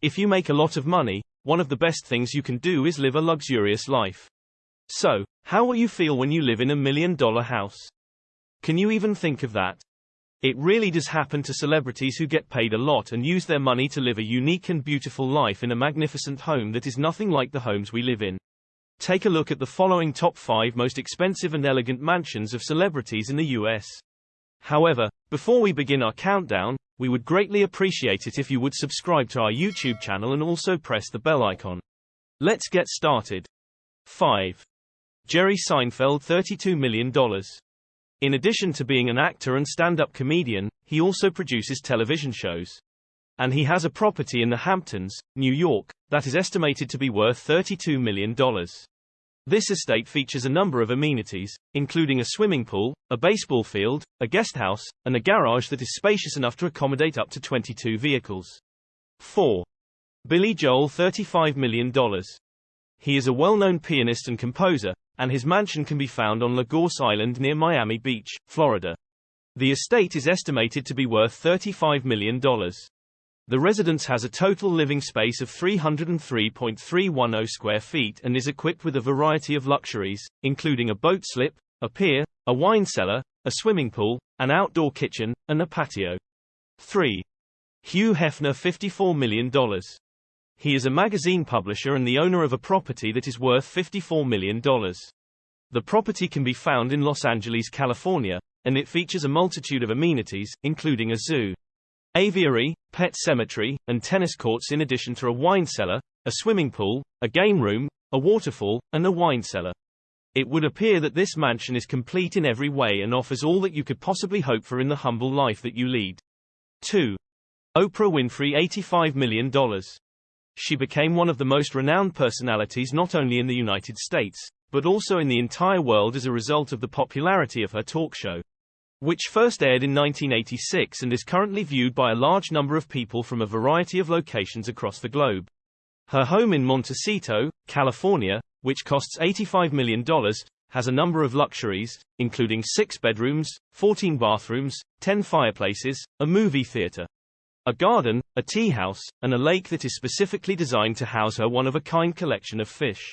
If you make a lot of money, one of the best things you can do is live a luxurious life. So, how will you feel when you live in a million dollar house? Can you even think of that? It really does happen to celebrities who get paid a lot and use their money to live a unique and beautiful life in a magnificent home that is nothing like the homes we live in. Take a look at the following top 5 most expensive and elegant mansions of celebrities in the US. However, before we begin our countdown, we would greatly appreciate it if you would subscribe to our YouTube channel and also press the bell icon. Let's get started. 5. Jerry Seinfeld $32 million. In addition to being an actor and stand-up comedian, he also produces television shows. And he has a property in the Hamptons, New York, that is estimated to be worth $32 million. This estate features a number of amenities, including a swimming pool, a baseball field, a guest house, and a garage that is spacious enough to accommodate up to 22 vehicles. 4. Billy Joel $35 million. He is a well-known pianist and composer, and his mansion can be found on La Gorce Island near Miami Beach, Florida. The estate is estimated to be worth $35 million. The residence has a total living space of 303.310 square feet and is equipped with a variety of luxuries, including a boat slip, a pier, a wine cellar, a swimming pool, an outdoor kitchen, and a patio. 3. Hugh Hefner $54 million. He is a magazine publisher and the owner of a property that is worth $54 million. The property can be found in Los Angeles, California, and it features a multitude of amenities, including a zoo, aviary, pet cemetery, and tennis courts in addition to a wine cellar, a swimming pool, a game room, a waterfall, and a wine cellar. It would appear that this mansion is complete in every way and offers all that you could possibly hope for in the humble life that you lead. 2. Oprah Winfrey $85 million. She became one of the most renowned personalities not only in the United States, but also in the entire world as a result of the popularity of her talk show which first aired in 1986 and is currently viewed by a large number of people from a variety of locations across the globe. Her home in Montecito, California, which costs $85 million, has a number of luxuries, including six bedrooms, 14 bathrooms, 10 fireplaces, a movie theater, a garden, a tea house, and a lake that is specifically designed to house her one-of-a-kind collection of fish.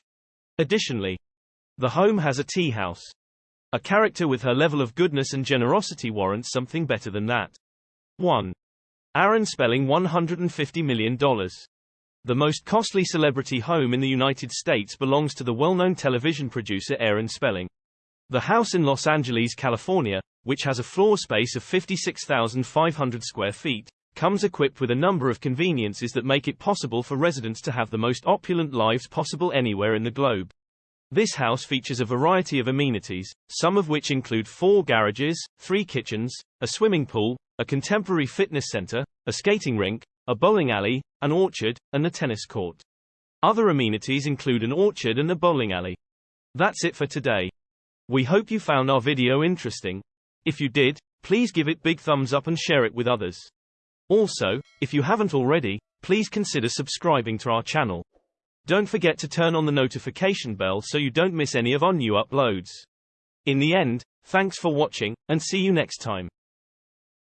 Additionally, the home has a tea house, a character with her level of goodness and generosity warrants something better than that. 1. Aaron Spelling $150 million. The most costly celebrity home in the United States belongs to the well-known television producer Aaron Spelling. The house in Los Angeles, California, which has a floor space of 56,500 square feet, comes equipped with a number of conveniences that make it possible for residents to have the most opulent lives possible anywhere in the globe. This house features a variety of amenities, some of which include four garages, three kitchens, a swimming pool, a contemporary fitness center, a skating rink, a bowling alley, an orchard, and a tennis court. Other amenities include an orchard and a bowling alley. That's it for today. We hope you found our video interesting. If you did, please give it big thumbs up and share it with others. Also, if you haven't already, please consider subscribing to our channel. Don't forget to turn on the notification bell so you don't miss any of our new uploads. In the end, thanks for watching, and see you next time.